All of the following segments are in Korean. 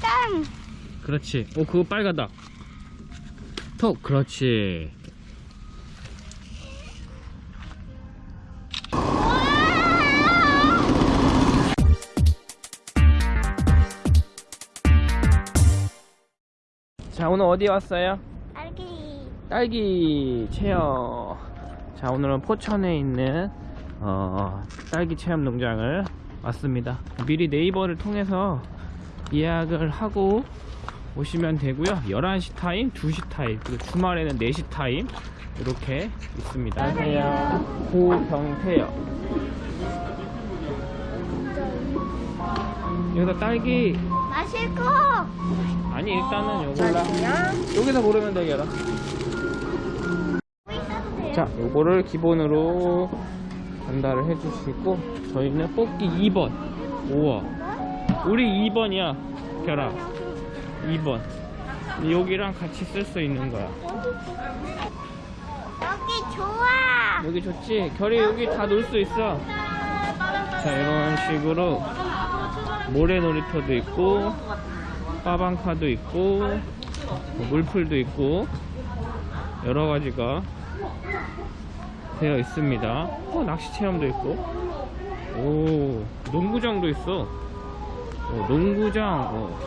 땅. 그렇지. 오, 그거 빨갛다. 톡, 그렇지. 자, 오늘 어디 왔어요? 딸기. 딸기 체험. 자, 오늘은 포천에 있는 어, 딸기 체험 농장을 왔습니다. 미리 네이버를 통해서 예약을 하고 오시면 되고요. 11시 타임, 2시 타임, 그리고 주말에는 4시 타임 이렇게 있습니다. 안녕하세요. 고경태요. 여기서 딸기 마실 거. 아니 일단은 요거 골라. 여기서 고르면 되겠다. 뭐 있어도 돼요. 자, 요거를 기본으로 전달을 해주시고 저희는 뽑기 2번. 우와. 우리 2번이야, 결아. 2번. 여기랑 같이 쓸 수 있는 거야. 여기 좋아. 여기 좋지? 결이 여기 다 놀 수 있어. 자, 이런 식으로 모래 놀이터도 있고, 빠방카도 있고, 뭐 물풀도 있고, 여러 가지가 되어 있습니다. 어, 낚시 체험도 있고, 오, 농구장도 있어. 어, 농구장, 어,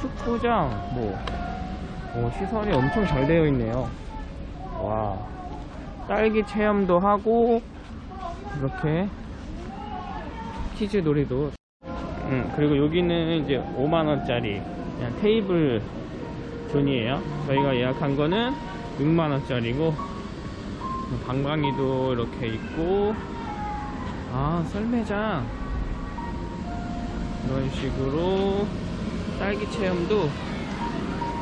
축구장, 뭐, 오, 시설이 엄청 잘 되어 있네요. 와. 딸기 체험도 하고 이렇게 치즈 놀이도. 음, 그리고 여기는 이제 5만원짜리 그냥 테이블 존이에요. 저희가 예약한 거는 6만원짜리고 방방이도 이렇게 있고. 아 썰매장 이런 식으로 딸기 체험도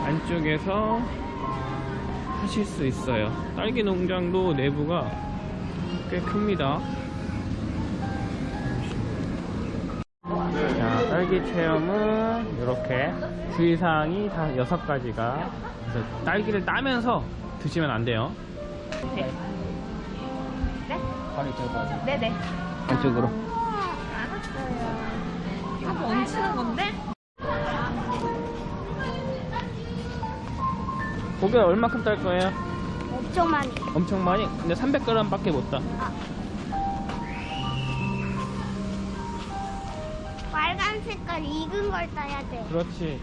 안쪽에서 하실 수 있어요. 딸기 농장도 내부가 꽤 큽니다. 자, 딸기 체험은 이렇게 주의사항이 다 여섯 가지가 그래서 딸기를 따면서 드시면 안 돼요. 네? 바로 이쪽으로. 네네. 안쪽으로. 알았어요. 이거 얹히는 건데? 고기 얼마큼 딸 거예요? 엄청 많이. 엄청 많이? 근데 300g 밖에 못 따. 빨간 색깔 익은 걸 따야 돼. 그렇지.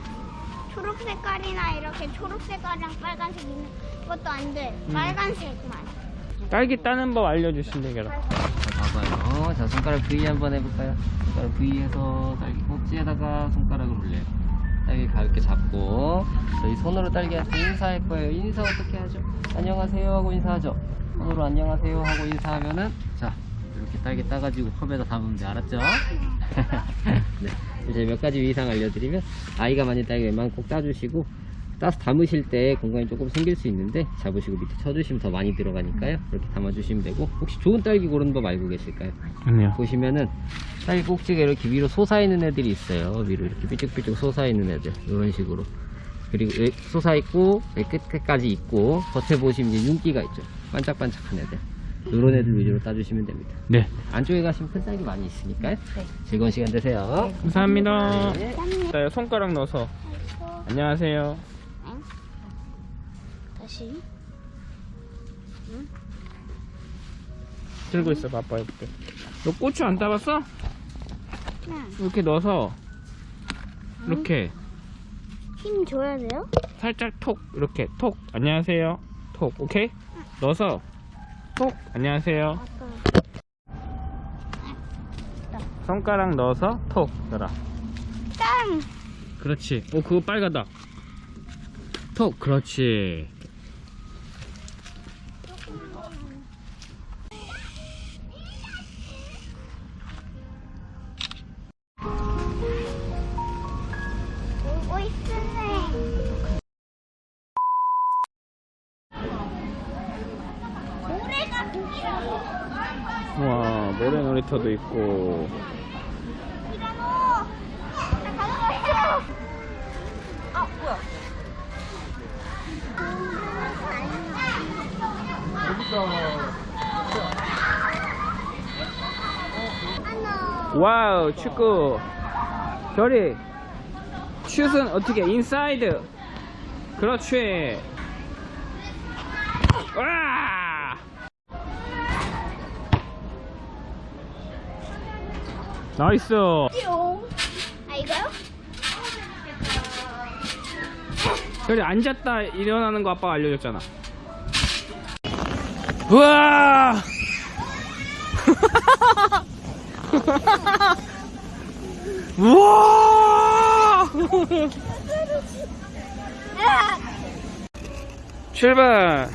초록 색깔이나 이렇게 초록 색깔이랑 빨간색 있는 것도 안 돼. 음. 빨간색만. 딸기 따는 법 알려주시면 되겠다. 자, 봐봐요. 자, 손가락 V 한번 해볼까요? 손가락 V에서 딸기 꼭지에다가 손가락을 올려요. 딸기 가볍게 잡고, 저희 손으로 딸기한테 인사할 거예요. 인사 어떻게 하죠? 안녕하세요 하고 인사하죠? 손으로 안녕하세요 하고 인사하면은, 자, 이렇게 딸기 따가지고 컵에다 담으면 돼. 알았죠? 네. 이제 몇 가지 위상 알려드리면, 아이가 많이 딸기 웬만하면 꼭 따주시고, 따서 담으실 때 공간이 조금 생길 수 있는데 잡으시고 밑에 쳐주시면 더 많이 들어가니까요 이렇게 담아주시면 되고 혹시 좋은 딸기 고르는 법 알고 계실까요? 아니요. 보시면은 딸기 꼭지가 이렇게 위로 솟아있는 애들이 있어요 위로 이렇게 삐쭉삐쭉 솟아있는 애들 이런 식으로 그리고 여기 솟아있고 여기 끝까지 있고 겉에 보시면 이제 윤기가 있죠 반짝반짝한 애들 이런 애들 위주로 따주시면 됩니다 네. 안쪽에 가시면 큰 딸기 많이 있으니까요 즐거운 시간 되세요 감사합니다. 네. 자, 손가락 넣어서 안녕하세요. 다시. 들고 있어, 아빠 해볼게. 너 고추 안 따봤어? 응. 이렇게 넣어서. 이렇게. 힘 줘야 돼요? 살짝 톡 이렇게. 톡. 안녕하세요. 톡. 오케이? 넣어서. 톡. 안녕하세요. 손가락 넣어서 톡 넣어라. 땅. 그렇지. 오 그거 빨갛다. 톡. 그렇지 와 모래 놀이터도 있고. 와우 축구. 별이. 슛은 어떻게 인사이드. 그렇지. 와 나이스 뿅. 아 이거요? 별이 앉았다 일어나는 거 아빠가 알려줬잖아 우와 우와 으악! 출발